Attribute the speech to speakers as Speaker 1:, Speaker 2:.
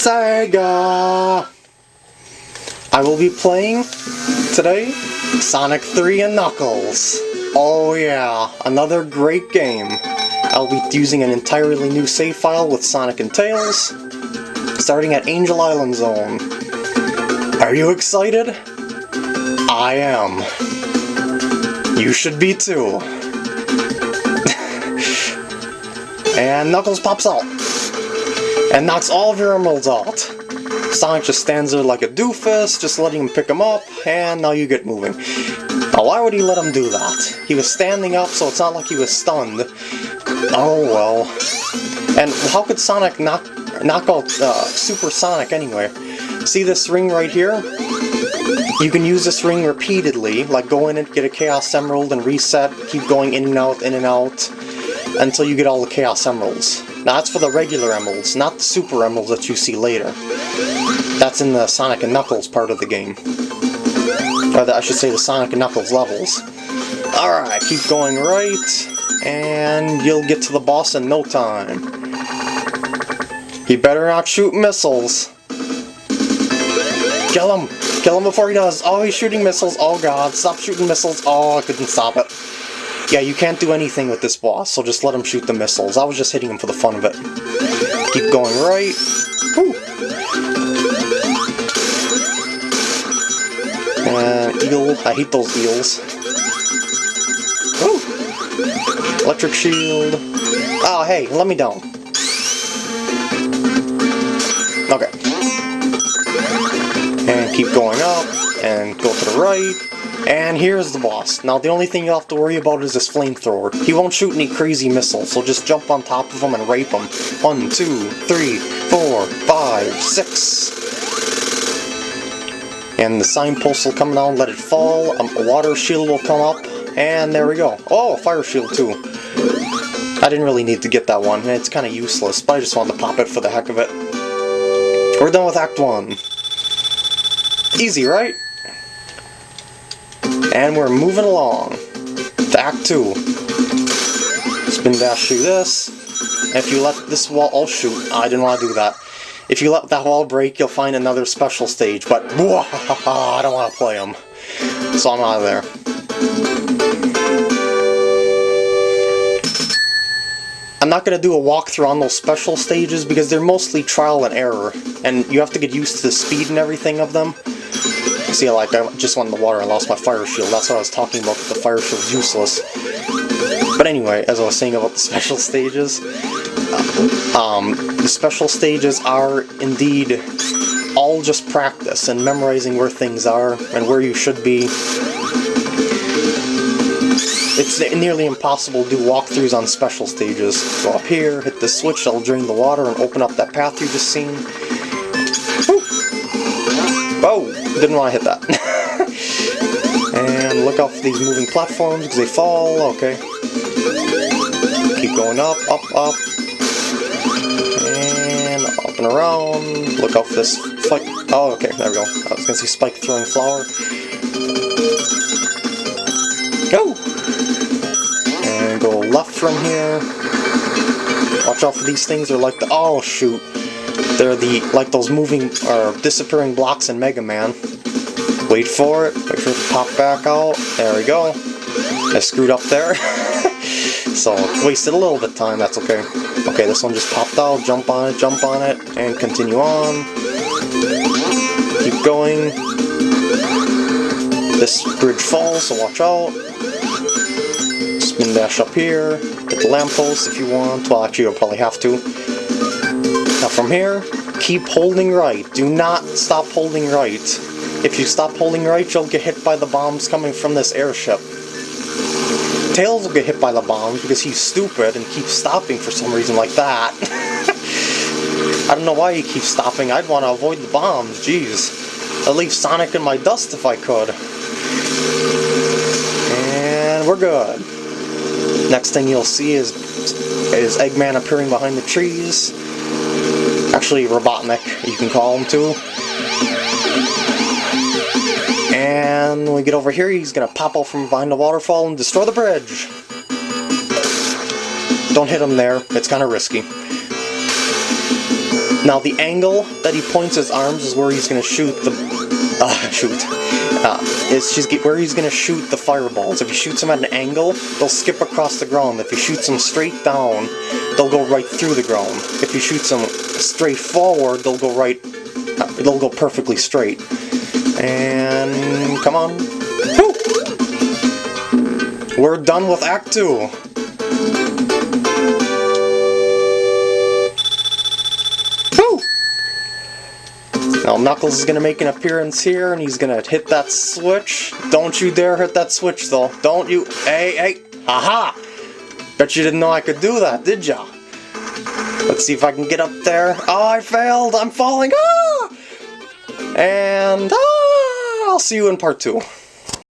Speaker 1: Sega! I will be playing today Sonic 3 and Knuckles. Oh yeah, another great game. I'll be using an entirely new save file with Sonic and Tails, starting at Angel Island Zone. Are you excited? I am. You should be too. and Knuckles pops out and knocks all of your emeralds out. Sonic just stands there like a doofus, just letting him pick him up, and now you get moving. Now why would he let him do that? He was standing up, so it's not like he was stunned. Oh well. And how could Sonic knock, knock out uh, Super Sonic anyway? See this ring right here? You can use this ring repeatedly, like go in and get a Chaos Emerald and reset, keep going in and out, in and out, until you get all the Chaos Emeralds. Now that's for the regular emeralds, not the super emeralds that you see later. That's in the Sonic and Knuckles part of the game. Or the, I should say the Sonic and Knuckles levels. Alright, keep going right, and you'll get to the boss in no time. He better not shoot missiles. Kill him! Kill him before he does! Oh, he's shooting missiles! Oh god, stop shooting missiles! Oh, I couldn't stop it. Yeah, you can't do anything with this boss, so just let him shoot the missiles. I was just hitting him for the fun of it. Keep going right. Woo. And eel, I hate those eels. Woo. Electric shield. Oh, hey, let me down. Okay. And keep going up, and go to the right. And here's the boss. Now the only thing you have to worry about is this flamethrower. He won't shoot any crazy missiles, so just jump on top of him and rape him. One, two, three, four, five, six. And the signpost will come down, let it fall, um, a water shield will come up, and there we go. Oh, fire shield too. I didn't really need to get that one, it's kind of useless, but I just wanted to pop it for the heck of it. We're done with Act 1. Easy, right? And we're moving along to Act 2. Spin dash shoot this. If you let this wall... Oh shoot, I didn't want to do that. If you let that wall break, you'll find another special stage, but I don't want to play them. So I'm out of there. I'm not going to do a walkthrough on those special stages because they're mostly trial and error, and you have to get used to the speed and everything of them. See, like, I just went in the water and lost my fire shield. That's what I was talking about, the fire shield's useless. But anyway, as I was saying about the special stages, um, the special stages are indeed all just practice and memorizing where things are and where you should be. It's nearly impossible to do walkthroughs on special stages. Go up here, hit the switch, that'll drain the water and open up that path you just seen. Whoa! Didn't want to hit that. and look for these moving platforms because they fall. Okay. Keep going up, up, up. And up and around. Look for this spike. Oh, okay. There we go. I was going to say spike throwing flower. Go! And go left from here. Watch out for these things. They're like the... Oh, shoot. They're the like those moving or disappearing blocks in Mega Man. Wait for it, wait for it to pop back out. There we go. I screwed up there. so, wasted a little bit of time, that's okay. Okay, this one just popped out, jump on it, jump on it, and continue on. Keep going. This bridge falls, so watch out. Spin dash up here. Hit the lamppost if you want. Well, actually, you'll probably have to. Now from here, keep holding right. Do not stop holding right. If you stop holding right, you'll get hit by the bombs coming from this airship. Tails will get hit by the bombs because he's stupid and keeps stopping for some reason like that. I don't know why he keeps stopping. I'd want to avoid the bombs, jeez. I'd leave Sonic in my dust if I could. And we're good. Next thing you'll see is, is Eggman appearing behind the trees. Actually, Robotnik, you can call him too. And when we get over here, he's to pop out from behind the waterfall and destroy the bridge. Don't hit him there, it's kind of risky. Now the angle that he points his arms is where he's gonna shoot the uh, shoot. Uh, is she's where he's gonna shoot the fireballs. If he shoots them at an angle, they'll skip across the ground. If he shoots them straight down, they'll go right through the ground. If he shoots them straight forward, they'll go right... Uh, they'll go perfectly straight. And... come on. Woo! We're done with Act 2! Now Knuckles is gonna make an appearance here, and he's gonna hit that switch. Don't you dare hit that switch, though. Don't you? Hey, hey! Aha! Bet you didn't know I could do that, did ya? Let's see if I can get up there. Oh, I failed! I'm falling! Ah! And ah! I'll see you in part two.